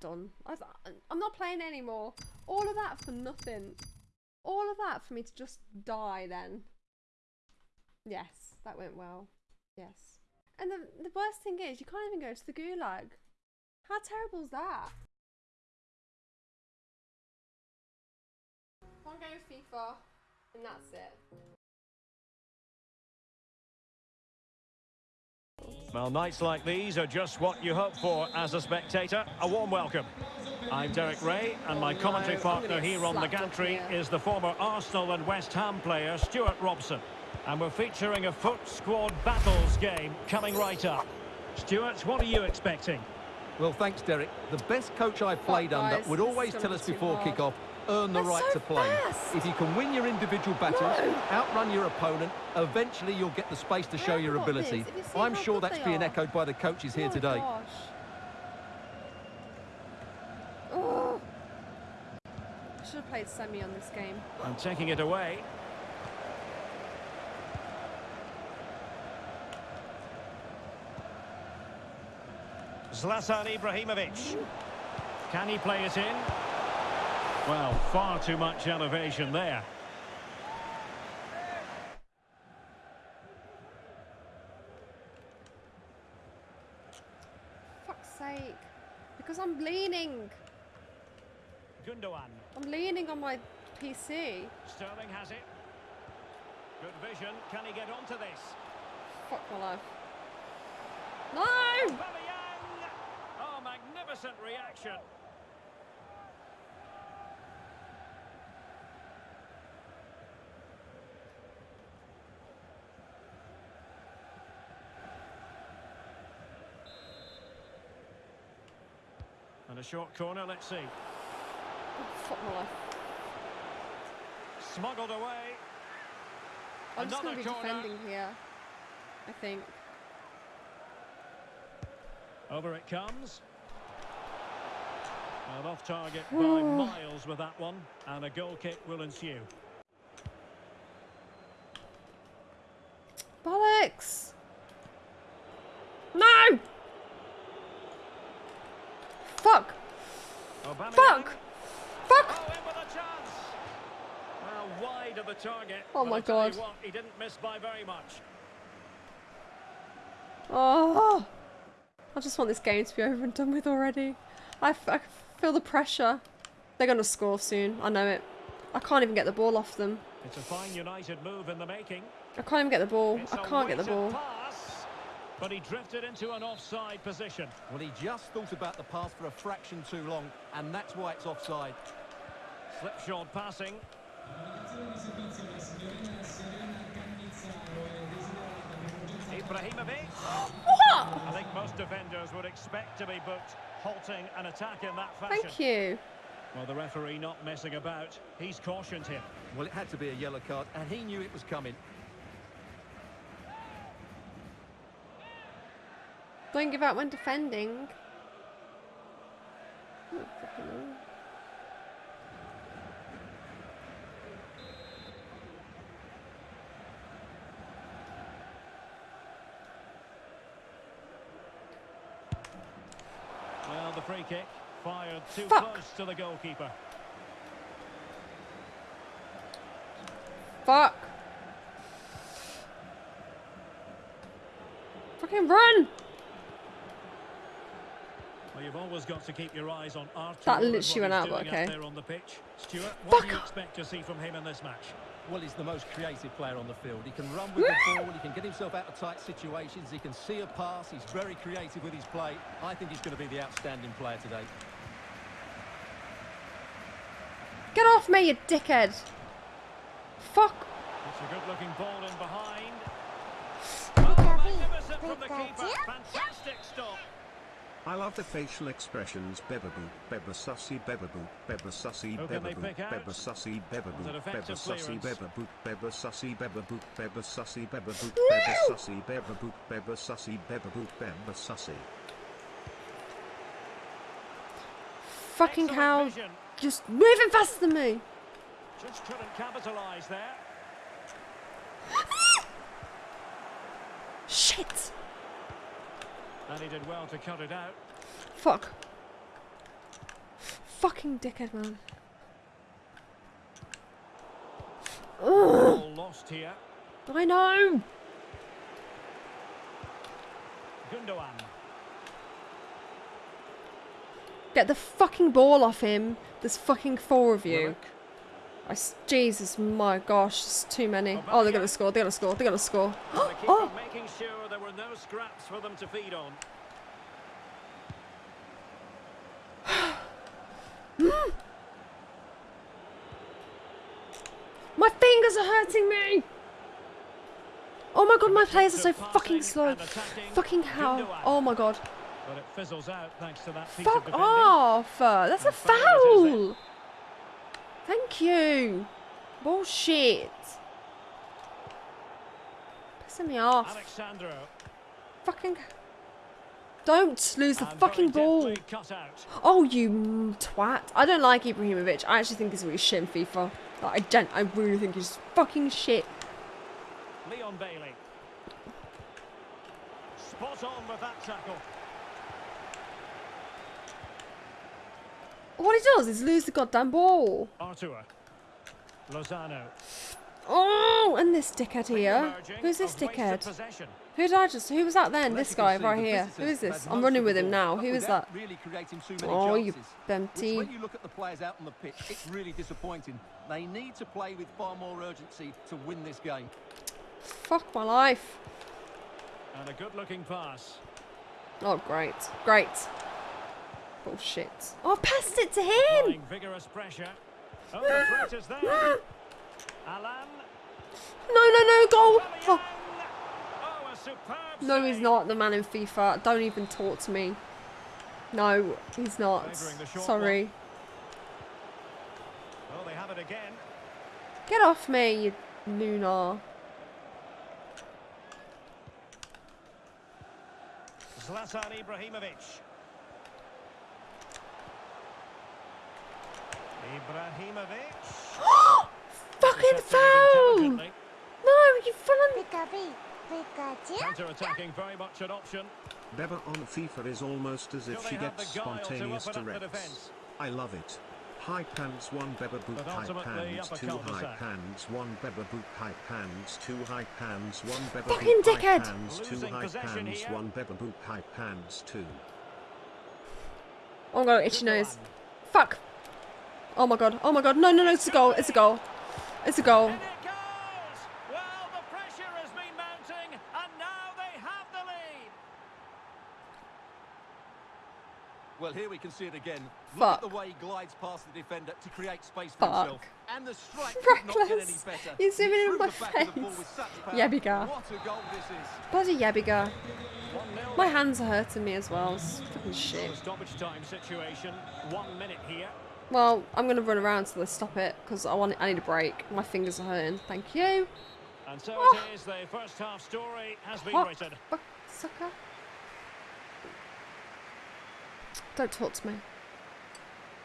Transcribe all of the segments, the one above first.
Done. I, I'm not playing anymore. All of that for nothing. All of that for me to just die then. Yes, that went well. Yes. And the, the worst thing is, you can't even go to the gulag. How terrible is that? One game of FIFA, and that's it. Well, nights like these are just what you hope for as a spectator. A warm welcome. I'm Derek Ray, and my commentary partner here on the gantry is the former Arsenal and West Ham player Stuart Robson. And we're featuring a foot squad battles game coming right up. Stuart, what are you expecting? Well, thanks, Derek. The best coach I've played under would always tell us before hard. kick-off, earn the That's right so to play. fast. If you can win your individual battles, No. outrun your opponent, eventually you'll get the space to show Yeah, your ability. you I'm sure that's being are? echoed by the coaches here oh today. Gosh. Oh. I should have played semi on this game. I'm taking it away. Zlatan Ibrahimovic. Mm-hmm. Can he play it in? Well, far too much elevation there. Fuck's sake. Because I'm leaning. Gundogan. I'm leaning on my PC. Sterling has it. Good vision. Can he get onto this? Fuck my life. No! Oh, magnificent reaction. A short corner, let's see. Smuggled away. I'm just going to Another be corner. defending here. I think. Over it comes. And off target by miles with that one. And a goal kick will ensue. Bollocks! No! Fuck! Aubameyang. Fuck! Fuck! Oh, in with a chance. Well, wide of the target. Oh my I tell you God. what, he didn't miss by very much. Oh! I just want this game to be over and done with already. I, f- I feel the pressure. They're going to score soon. I know it. I can't even get the ball off them. It's a fine United move in the making. I can't even get the ball. It's I a can't get the ball. Pass, but he drifted into an offside position. Well, he just thought about the pass for a fraction too long, and that's why it's offside. Slipshod passing. Ibrahimovic. What? I think most defenders would expect to be booked halting an attack in that fashion. Thank you. Well, the referee not messing about. He's cautioned him. Well, it had to be a yellow card, and he knew it was coming. Don't give out when defending. Oh, fucking hell. Well, the free kick fired too Fuck. close to the goalkeeper. Fuck. Fucking run! Well, you've always got to keep your eyes on Arthur. That literally went out, but okay. There on the pitch. Stuart, what Fuck do you expect to see from him in this match? Well, he's the most creative player on the field. He can run with the ball, he can get himself out of tight situations, he can see a pass, he's very creative with his play. I think he's going to be the outstanding player today. Get off me, you dickhead! Fuck! It's a good-looking ball in behind. Oh, magnificent from the keeper. Fantastic stop. I love the facial expressions bebaboo, beba sussy bebaboo, beba sussy Who can they bebaboo, pick out? beba sussy Was bebaboo, it beba sussy clearance? bebaboo, beba sussy bebaboo, beba sussy bebaboo, No! beba sussy bebaboo, beba sussy bebaboo, beba sussy. Fucking Excellent hell. Just moving faster than me! Just couldn't capitalise there. Shit! And he did well to cut it out. Fuck. fucking dickhead, man. Ball lost here. I know. Gundogan. Get the fucking ball off him. There's fucking four of you. I Jesus, my gosh, it's too many. Oh, they're gonna score. They're gonna score. They're gonna score. Oh, making oh! sure there were no scraps for them to feed on. my fingers are hurting me. Oh my god, my players are so fucking slow. Fucking hell. Oh my god. But it fizzles out thanks to that Fuck of off! That's a foul it is then. foul! Thank you! Bullshit! Pissing me off. Alexandro. Fucking. Don't lose the and fucking ball! deftly Cut out. Oh, you twat. I don't like Ibrahimovic. I actually think he's really shit in FIFA. Like, I, don't, I really think he's fucking shit. Leon Bailey. Spot on with that tackle. What he does is lose the goddamn ball. Artur. Lozano. Oh, and this dickhead here. Who's this dickhead? Who did I just? Who was that then? This guy right here. Who is this? I'm running with him now. Who is that? Really too many Oh, you. Which when you look at the players out on the pitch, it's really disappointing. They need to play with far more urgency to win this game. Fuck my life. And a good looking pass. Oh, great. Great. Bullshit. Oh, I oh, passed it to him! Vigorous pressure. Oh, the threat is there. Ah. Alan. No, no, no, goal! Oh, Oh, a no, he's not the man in FIFA. Don't even talk to me. No, he's not. Favouring the short Sorry. Oh, they have it again. Get off me, you lunar. Zlatan Ibrahimovic. Ibrahimovic. Fucking foul! No, you fucking. Counter-attacking very much an option. Beba on FIFA is almost as if she gets the guile to spontaneous open directs. I love it. High pants one Beba boot high pants two high pants one Beba boot high pants two high pants one Beba boot high dickhead. pants two high pants one Beba boot high pants two. Oh my god, itchy nose. Fuck. Oh my god. Oh my god. No, no, no, it's a goal. It's a goal. It's a goal. It! Well, the pressure has been mounting, and now they have the lead. Well, here we can see it again. Fuck. Look at the way he glides past the defender to create space for Fuck. himself. And the strike could not get any Reckless. better. You're zooming He in threw my the back of the ball face. with such power. Yebiga. What a goal this is. Bloody Yebiga. 1-0 My hands are hurting me as well. It's fucking shit. stoppage time situation. One minute here. Well, I'm gonna run around till they stop it because I want. I need a break. My fingers are hurting. Thank you. And so Oh. it is. The first half story has been What? written. Fuck, sucker. Don't talk to me.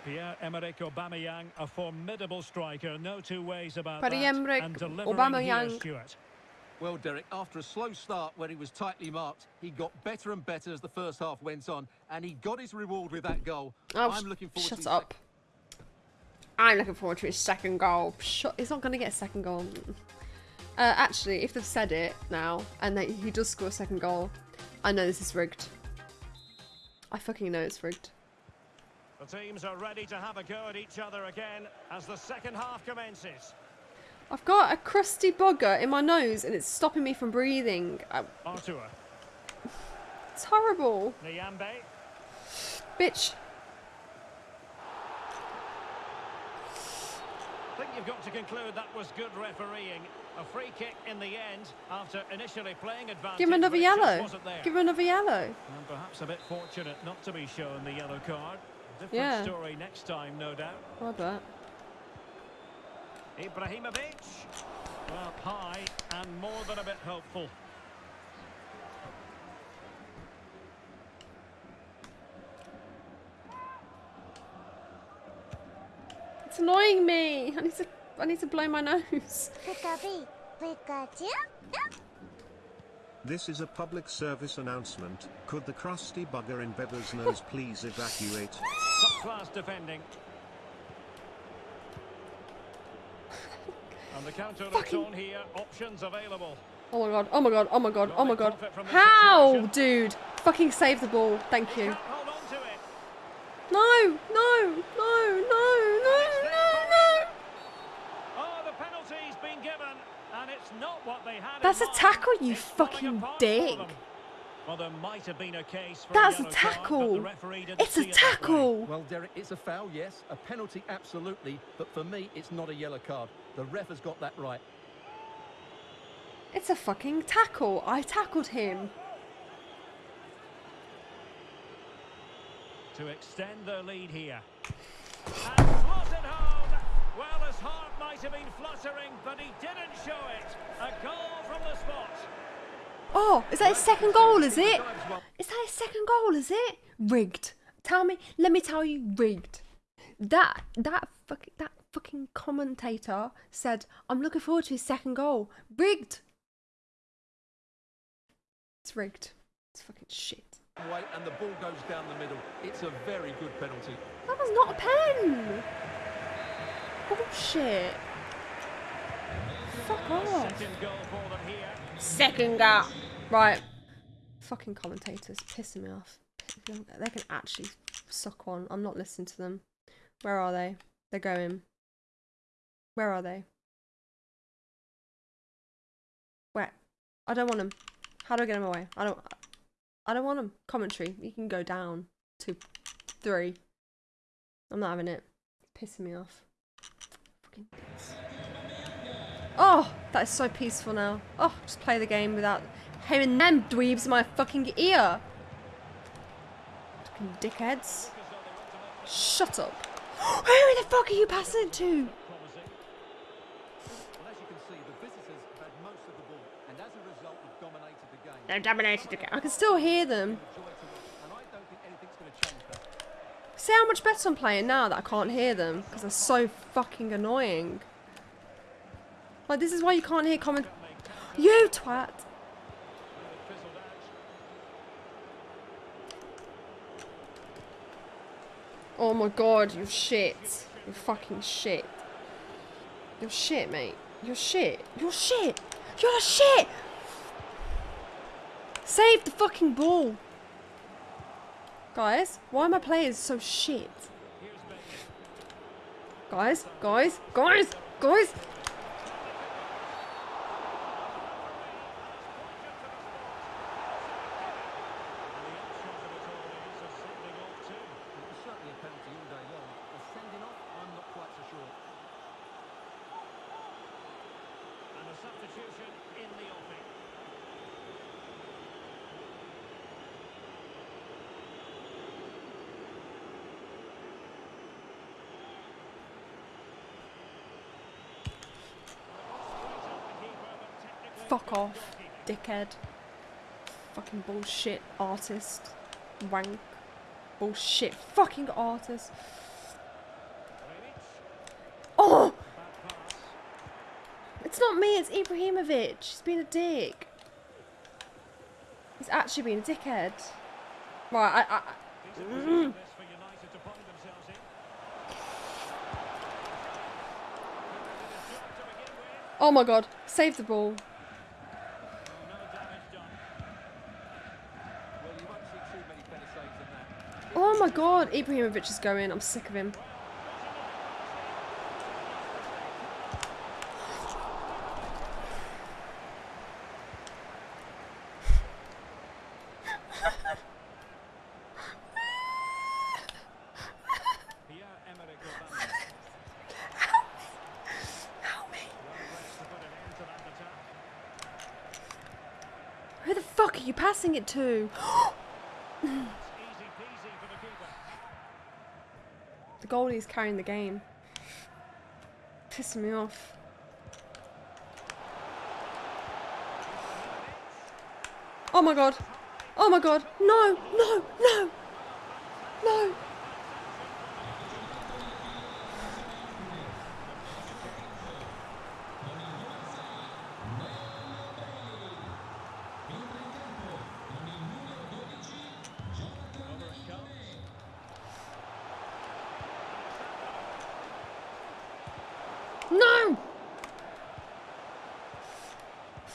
Pierre-Emerick Aubameyang, a formidable striker. No two ways about Pierre-Emerick that. And delivering Aubameyang. here, Stuart. Well, Derek, after a slow start where he was tightly marked, he got better and better as the first half went on, and he got his reward with that goal. Oh, I'm looking forward shut to his up. I'm looking forward to his second goal. Shut, he's not going to get a second goal. Uh, actually, if they've said it now and that he does score a second goal, I know this is rigged. I fucking know it's rigged. The teams are ready to have a go at each other again as the second half commences. I've got a crusty bugger in my nose and it's stopping me from breathing. Artur. It's horrible. Niambe. Bitch. I think you've got to conclude that was good refereeing. A free kick in the end after initially playing advantage. Give him another but it just yellow. Give him another yellow. And perhaps a bit fortunate not to be shown the yellow card. Different Yeah. story next time, no doubt. Bet. Ibrahimovic. Well, high and more than a bit hopeful. It's annoying me. I need to. I need to blow my nose. This is a public service announcement. Could the crusty bugger in Beber's nose please evacuate? Top class defending. And the counter looks Fucking- on here. Options available. Oh my god, oh my god, oh my god, oh my god. How, dude? Fucking save the ball. Thank you. Can't hold on to it. No, no, no, no, no, no, no. Oh, the penalty's been given, and it's not what they had. in That's a tackle, you fucking dick. Well, there might have been a case for That's a yellow card, tackle. the It's see a it tackle. Well, Derek, it's a foul, yes. A penalty, absolutely. But for me, it's not a yellow card. The ref has got that right. It's a fucking tackle. I tackled him. To extend their lead here. And might have been fluttering, but he didn't show it. A goal from the spot. Oh, is that his second goal, is it? Is that his second goal, is it? Rigged. Tell me, let me tell you, rigged. That, that, fuck, that fucking commentator said, I'm looking forward to his second goal. Rigged. It's rigged. It's fucking shit. Wait, and the ball goes down the middle. It's a very good penalty. That was not a pen. Bullshit. Fuck off. Second goal for them here. Second goal. Right. Fucking commentators pissing me off. They can actually suck one. I'm not listening to them. Where are they? They're going. Where are they? Where? I don't want them. How do I get them away? I don't. I don't want them. Commentary. You can go down to three. I'm not having it. It's pissing me off. Fucking dicks. Oh, that is so peaceful now. Oh, just play the game without hearing them dweebs in my fucking ear. Fucking dickheads. Shut up. Who the fuck are you passing it to? Well, as you can see, the visitors have had most of the ball, and as a result, have dominated the game. They dominated the game. I can still hear them. Joy to watch, and I don't think anything's going to change that. See how much better I'm playing now that I can't hear them because they're so fucking annoying. Like this is why you can't hear comment. You twat. Oh my god, you're shit. You're fucking shit. You're shit, mate. You're shit. You're shit. You're shit. Save the fucking ball. Guys, why are my players so shit? Guys, guys, guys, guys. It was certainly a penalty all day long. A sending off, I'm not quite so sure. And a substitution in the offing. Fuck off, dickhead. Fucking bullshit artist. Wank. Bullshit fucking artist. Oh! It's not me, it's Ibrahimovic. He's been a dick. He's actually been a dickhead. Right, I, I, themselves mm. in. oh my god, save the ball. No damage done. Well, you won't see too many better saves than that. Oh my god, Ibrahimovic is going. I'm sick of him. Who the fuck are you passing it to? It's easy peasy for the keeper. The goalie's carrying the game. Pissing me off. Oh my god. Oh my god. No, no, no. No.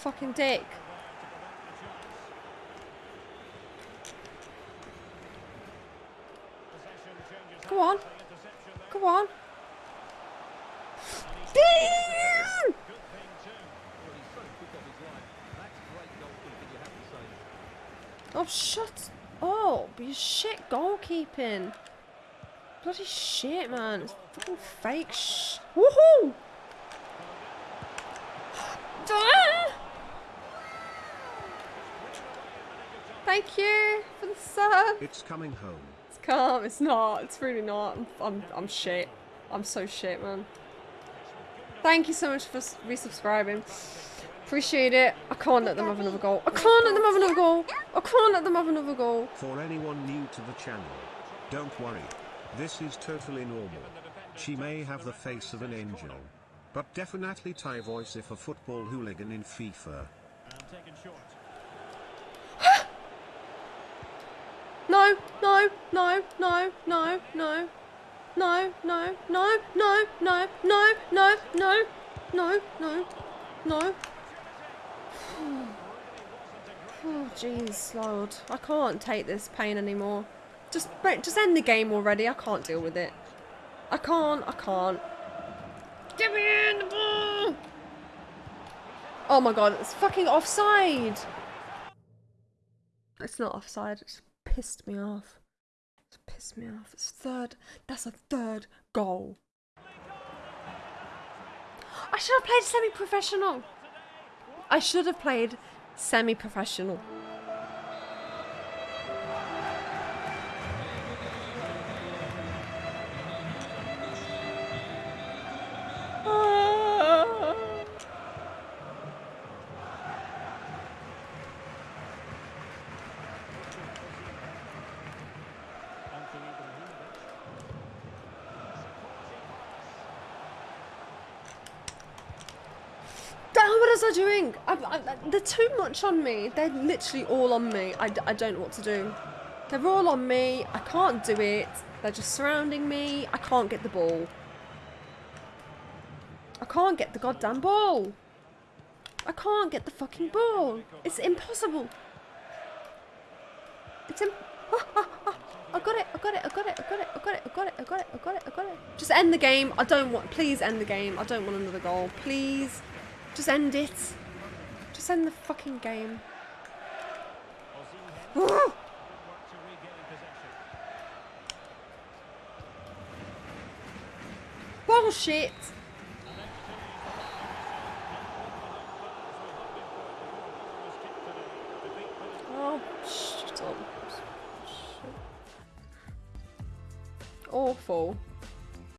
fucking dick. Come on. come on. Oh, shut up. You shit goalkeeping. Bloody shit, man. It's fucking fake sh... Woohoo! Thank you for the sub. It's coming home. It's calm. It's not. It's really not. I'm, I'm, I'm shit. I'm so shit, man. Thank you so much for resubscribing. Appreciate it. I can't let them have another goal. I can't let them have another goal. I can't let them have another goal. For anyone new to the channel, don't worry. This is totally normal. She may have the face of an angel. But definitely Thai voice if a football hooligan in FIFA. And taken short. No, no, no, no, no, no. No, no, no, no, no, no, no, no, no, no, no. Oh, jeez, Lord. I can't take this pain anymore. Just, just end the game already. I can't deal with it. I can't, I can't. Give me in the ball! Oh my god, it's fucking offside! It's not offside, it's pissed me off. It's pissed me off. It's third. That's a third goal. I should have played semi professional. I should have played semi is I doing? I, I, they're too much on me. They're literally all on me. I, I don't know what to do. They're all on me. I can't do it. They're just surrounding me. I can't get the ball. I can't get the goddamn ball. I can't get the fucking ball. It's impossible. It's im- I got it, I got it, I got it, I got it, I got it, I got it, I got it, I got it, I got it. Just end the game. I don't want, please end the game. I don't want another goal. Please. Just end it. Just end the fucking game. Bullshit. Oh, shut up. Oh, shit. Awful.